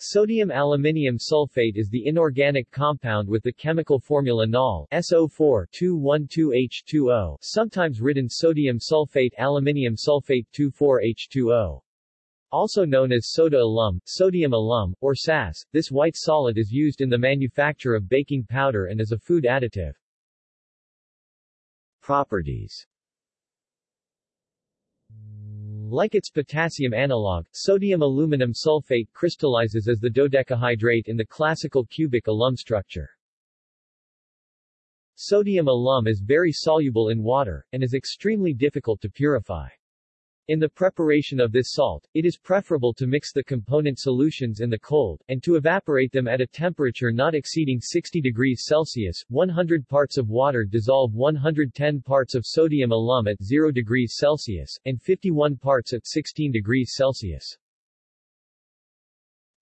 Sodium aluminium sulfate is the inorganic compound with the chemical formula NOL SO4-212H2O, sometimes written sodium sulfate aluminium sulfate 24H2O. Also known as soda alum, sodium alum, or SAS, this white solid is used in the manufacture of baking powder and as a food additive. Properties like its potassium analog, sodium aluminum sulfate crystallizes as the dodecahydrate in the classical cubic alum structure. Sodium alum is very soluble in water, and is extremely difficult to purify. In the preparation of this salt, it is preferable to mix the component solutions in the cold, and to evaporate them at a temperature not exceeding 60 degrees Celsius. 100 parts of water dissolve 110 parts of sodium alum at 0 degrees Celsius, and 51 parts at 16 degrees Celsius.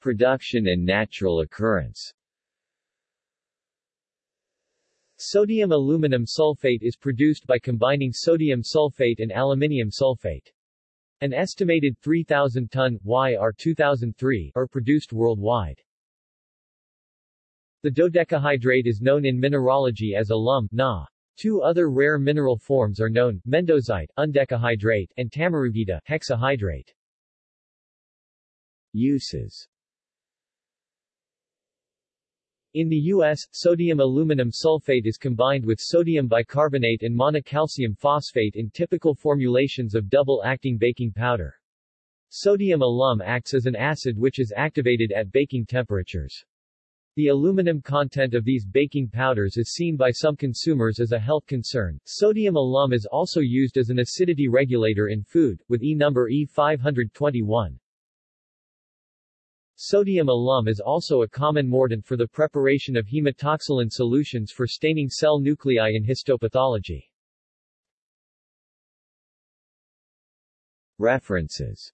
Production and natural occurrence Sodium aluminum sulfate is produced by combining sodium sulfate and aluminium sulfate. An estimated 3,000 ton YR 2003 are produced worldwide. The dodecahydrate is known in mineralogy as alum Na. Two other rare mineral forms are known, mendozite, undecahydrate, and tamarugite, hexahydrate. Uses in the U.S., sodium aluminum sulfate is combined with sodium bicarbonate and monocalcium phosphate in typical formulations of double-acting baking powder. Sodium alum acts as an acid which is activated at baking temperatures. The aluminum content of these baking powders is seen by some consumers as a health concern. Sodium alum is also used as an acidity regulator in food, with E number E521. Sodium alum is also a common mordant for the preparation of hematoxylin solutions for staining cell nuclei in histopathology. References